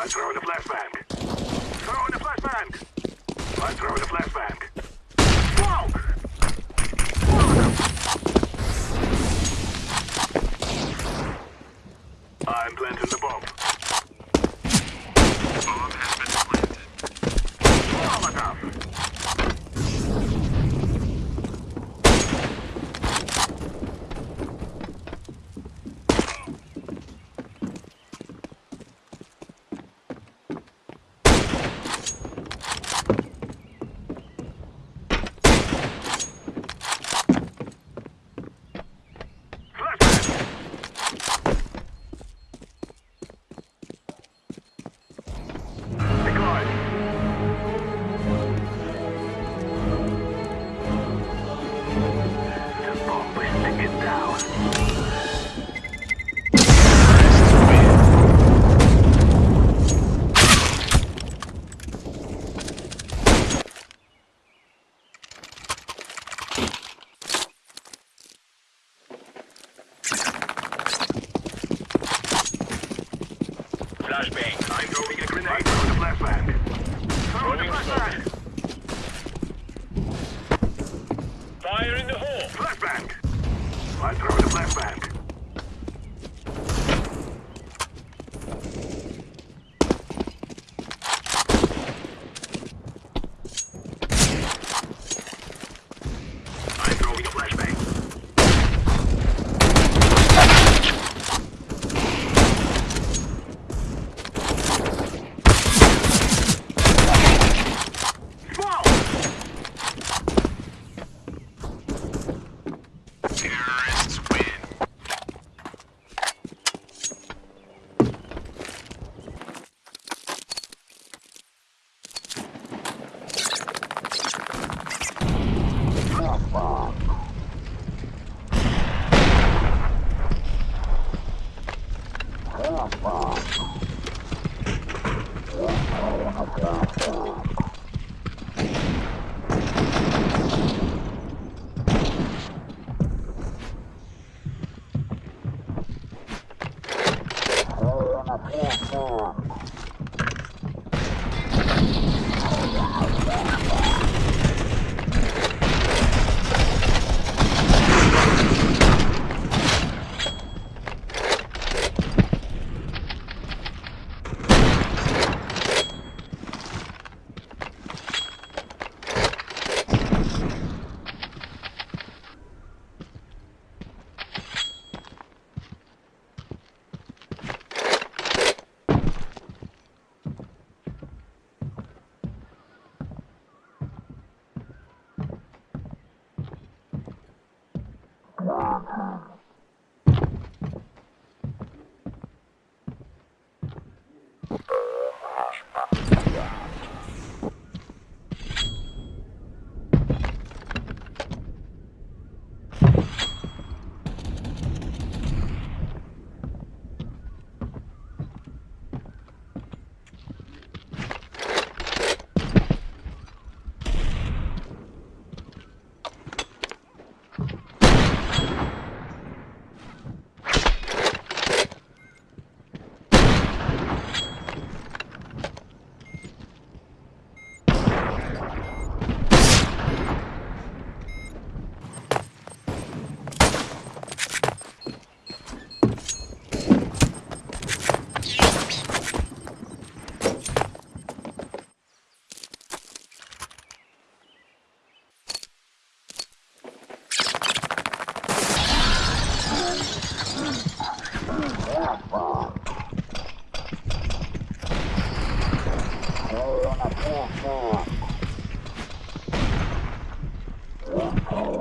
I throw the flashbang. Throw the flashbang. I throw the flashbang. Smoke! Smoke! I'm planting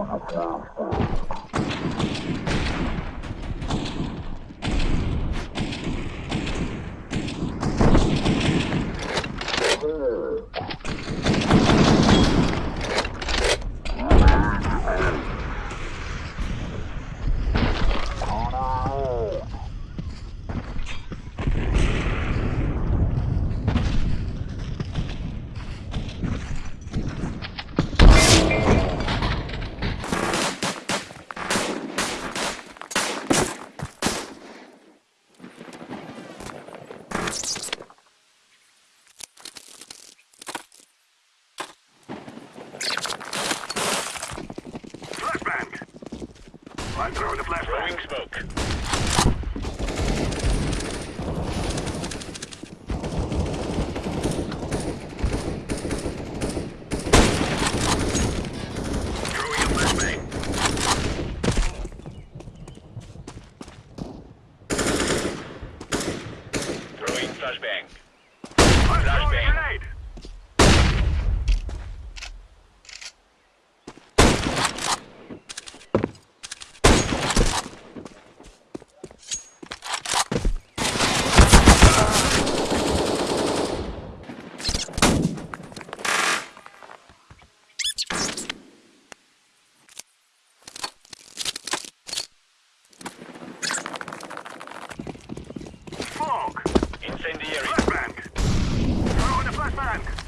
Thank you. I'm throwing the flashbang. Throwing smoke. Flashbang. Flashbang. Smoke. Incendiary. Flashbang. Throwing a flashbang.